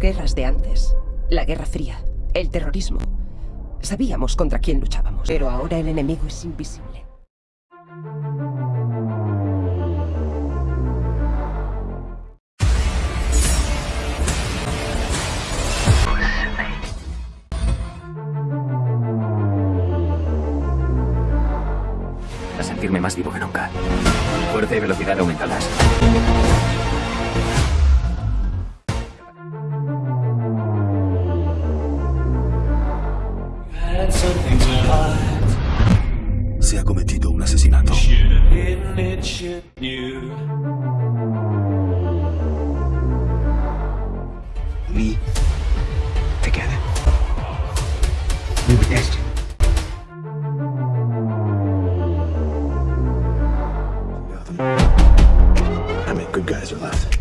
guerras de antes. La Guerra Fría, el terrorismo. Sabíamos contra quién luchábamos, pero ahora el enemigo es invisible. A sentirme más vivo que nunca. Fuerza y velocidad aumentadas. Have hidden it, should knew. We together. We were destined. How many good guys are left?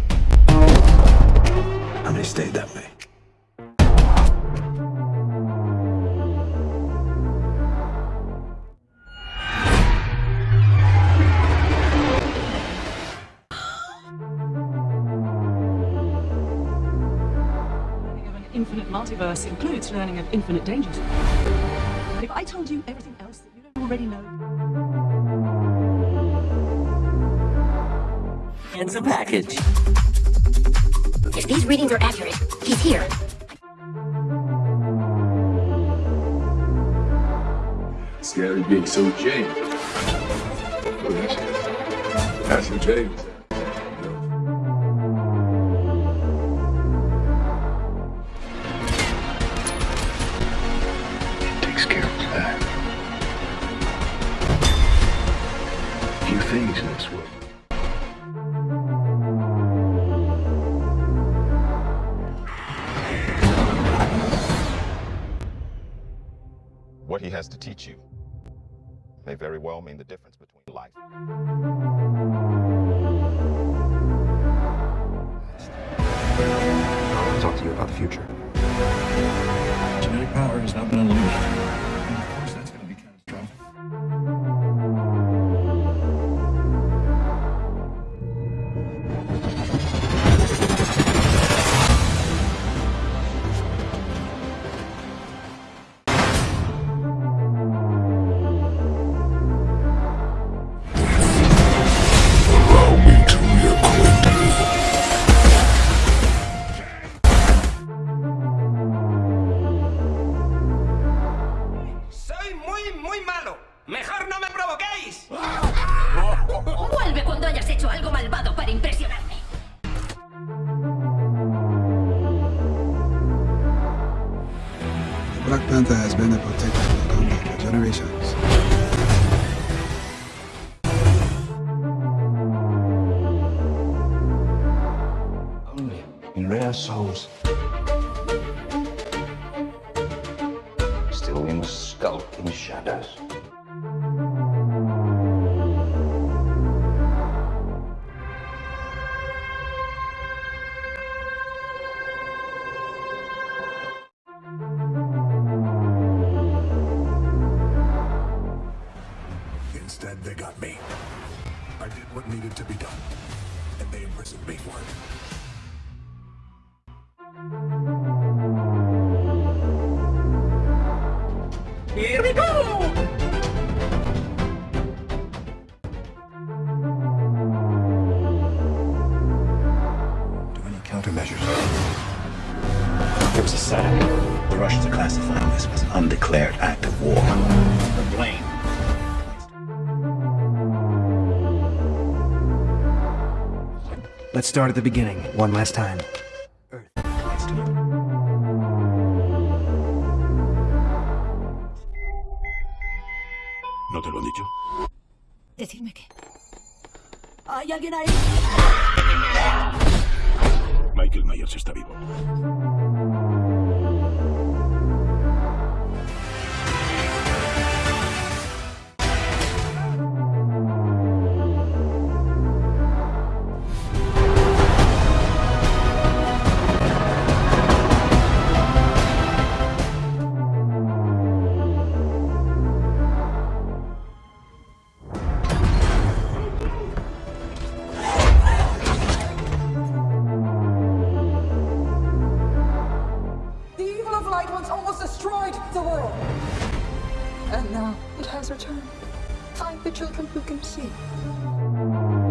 Infinite multiverse includes learning of infinite dangers. But if I told you everything else that you don't already know, It's a package. If these readings are accurate, he's here. Scary Big So James. That's, that's who James. He has to teach you may very well mean the difference between life. I want to talk to you about the future. Genetic power has not muy, malo. Mejor no me provoquéis. Vuelve cuando hayas hecho algo malvado para impresionarme. Black Panther has been a protector of Wakanda for generations. Only in rare souls. Skulk in shadows. Instead, they got me. I did what needed to be done, and they imprisoned me for it. There was a setup. The Russians are classifying this as an undeclared act of war. The blame. Let's start at the beginning, one last time. Earth points to you. ¿No te lo han dicho? Decidme qué. ¿hay alguien ahí? Michael Myers está vivo. destroyed the world. And now it has returned. Find the children who can see.